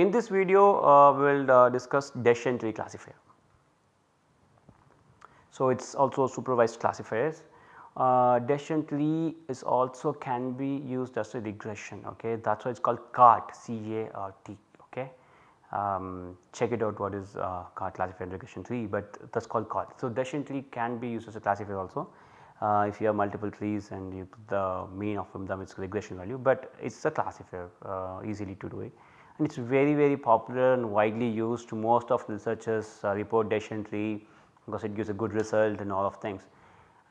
In this video uh, we will uh, discuss decision tree classifier. So, it is also supervised classifiers. Uh, decision tree is also can be used as a regression okay that is why it is called CART C A R T okay. Um, check it out what is uh, CART classifier regression tree but that is called CART. So, decision tree can be used as a classifier also uh, if you have multiple trees and you put the mean of them it is regression value but it is a classifier uh, easily to do it it is very very popular and widely used most of researchers uh, report decision tree because it gives a good result and all of things.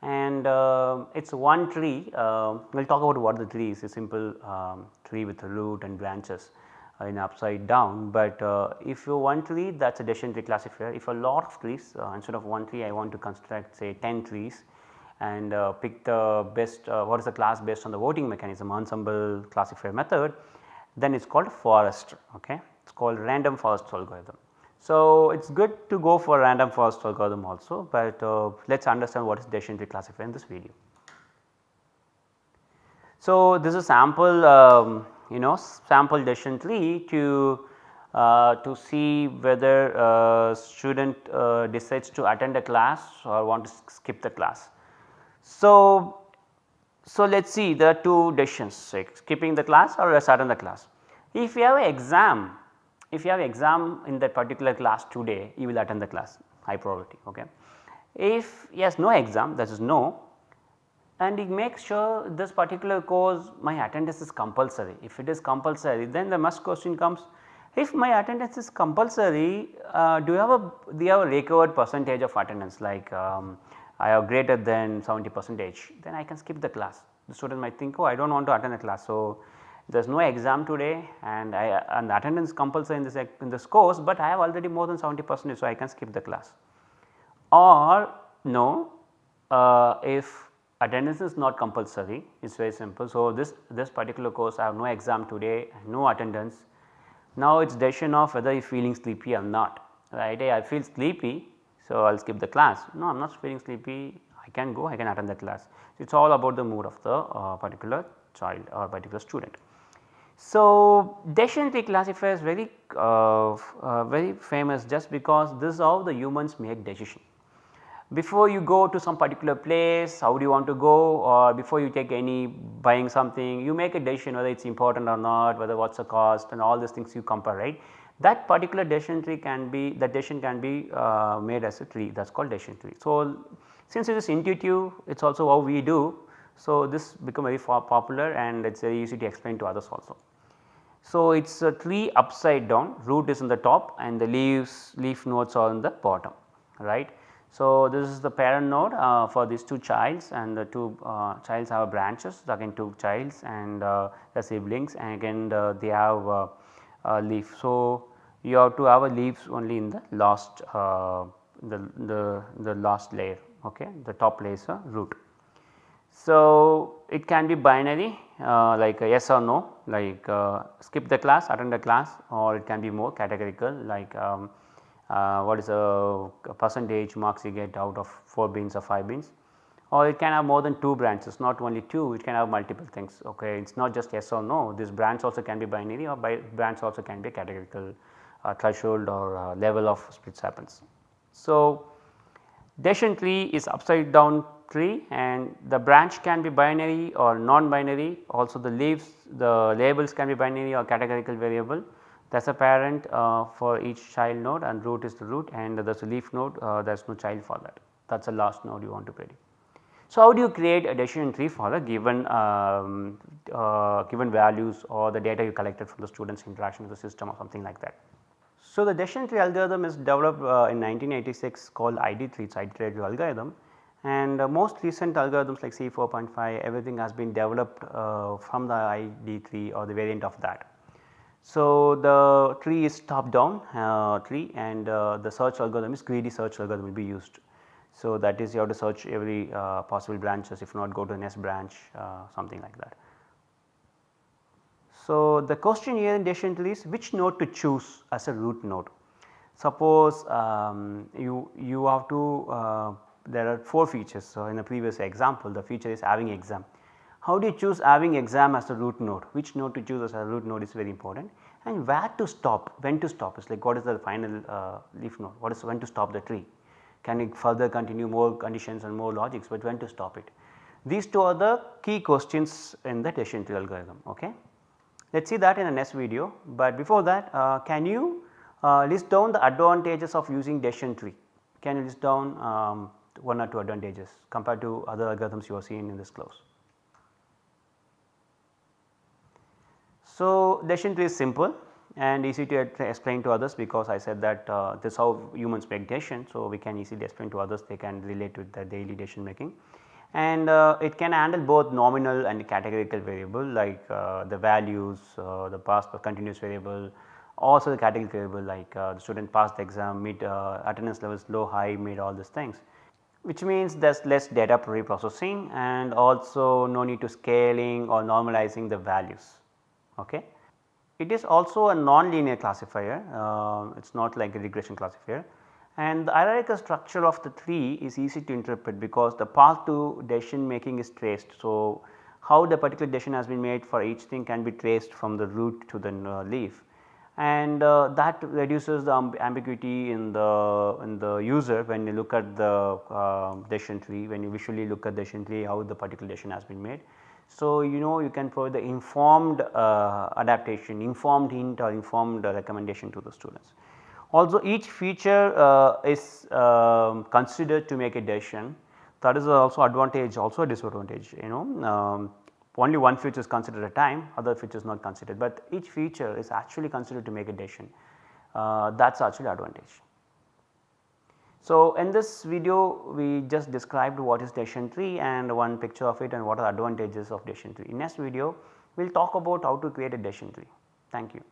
And uh, it is one tree, uh, we will talk about what the tree is, a simple um, tree with a root and branches uh, in upside down. But uh, if you one tree that is a decision tree classifier, if a lot of trees uh, instead of one tree I want to construct say 10 trees and uh, pick the best what is the class based on the voting mechanism ensemble classifier method then it is called forest okay it is called random forest algorithm. So, it is good to go for random forest algorithm also, but uh, let us understand what is decision tree classifier in this video. So, this is sample um, you know sample decision tree to uh, to see whether a student uh, decides to attend a class or want to skip the class. So, so let us see the two decisions skipping the class or starting the class. If you have an exam if you have an exam in that particular class today, you will attend the class high probability. Okay. If yes no exam that is no and you make sure this particular course my attendance is compulsory. If it is compulsory then the must question comes if my attendance is compulsory uh, do you have a do you have a recovered percentage of attendance like um, I have greater than 70 percentage then I can skip the class. The student might think oh I do not want to attend the class. So, there is no exam today and I and attendance compulsory in this in this course, but I have already more than 70 percent so I can skip the class. Or no uh, if attendance is not compulsory it is very simple. So, this this particular course I have no exam today no attendance now it is decision of whether you feeling sleepy or not right I feel sleepy so I will skip the class no I am not feeling sleepy I can go I can attend the class. It is all about the mood of the uh, particular child or particular student. So, decision tree classifier is very uh, uh, very famous just because this is how the humans make decision. Before you go to some particular place how do you want to go or before you take any buying something you make a decision whether it is important or not whether what is the cost and all these things you compare right. That particular decision tree can be that decision can be uh, made as a tree that is called decision tree. So, since it is intuitive it is also how we do. So, this become very popular and it is very easy to explain to others also. So, it is a tree upside down root is in the top and the leaves leaf nodes are in the bottom right. So, this is the parent node uh, for these two childs and the two uh, childs have branches again two childs and uh, the siblings and again uh, they have uh, a leaf. So, you have to have a leaves only in the last uh, the, the, the last layer okay the top layer is a root. So, it can be binary uh, like yes or no like uh, skip the class attend the class or it can be more categorical like um, uh, what is a, percentage marks you get out of 4 bins or 5 bins or it can have more than 2 branches not only 2 it can have multiple things okay. It is not just yes or no this branch also can be binary or by branch also can be categorical threshold or uh, level of splits happens. So, decision tree is upside down tree and the branch can be binary or non-binary also the leaves the labels can be binary or categorical variable that is a parent uh, for each child node and root is the root and there is a leaf node uh, there is no child for that that is the last node you want to predict. So, how do you create a decision tree for a given um, uh, given values or the data you collected from the students interaction with the system or something like that. So, the decision tree algorithm is developed uh, in 1986 called ID3 it is iterative algorithm and uh, most recent algorithms like C 4.5 everything has been developed uh, from the ID3 or the variant of that. So, the tree is top down uh, tree and uh, the search algorithm is greedy search algorithm will be used. So, that is you have to search every uh, possible branches if not go to the next branch something like that. So, the question here in decision tree is which node to choose as a root node. Suppose um, you, you have to there are 4 features. So, in the previous example the feature is having exam. how do you choose having exam as a root node, which node to choose as a root node is very important and where to stop, when to stop is like what is the final uh, leaf node, what is when to stop the tree. Can it further continue more conditions and more logics, but when to stop it. These two are the key questions in the decision tree algorithm. Okay. Let us see that in the next video, but before that uh, can you uh, list down the advantages of using decision tree? Can you list down um, one or two advantages compared to other algorithms you are seeing in this class? So, decision tree is simple and easy to explain to others because I said that uh, this is how humans make decision. So, we can easily explain to others they can relate with the daily decision making and uh, it can handle both nominal and categorical variable like uh, the values, uh, the past continuous variable also the categorical variable like uh, the student passed the exam, meet uh, attendance levels low, high, mid all these things which means there is less data pre-processing and also no need to scaling or normalizing the values. Okay. It is also a non-linear classifier, uh, it is not like a regression classifier and the hierarchical structure of the tree is easy to interpret because the path to decision making is traced. So, how the particular decision has been made for each thing can be traced from the root to the uh, leaf and uh, that reduces the ambiguity in the in the user when you look at the uh, decision tree when you visually look at the decision tree how the particular decision has been made. So, you know you can provide the informed uh, adaptation, informed hint or informed recommendation to the students. Also each feature uh, is um, considered to make a decision that is also advantage also a disadvantage you know um, only one feature is considered at a time other features not considered, but each feature is actually considered to make a decision uh, that is actually advantage. So, in this video we just described what is decision tree and one picture of it and what are advantages of decision tree. In next video we will talk about how to create a decision tree. Thank you.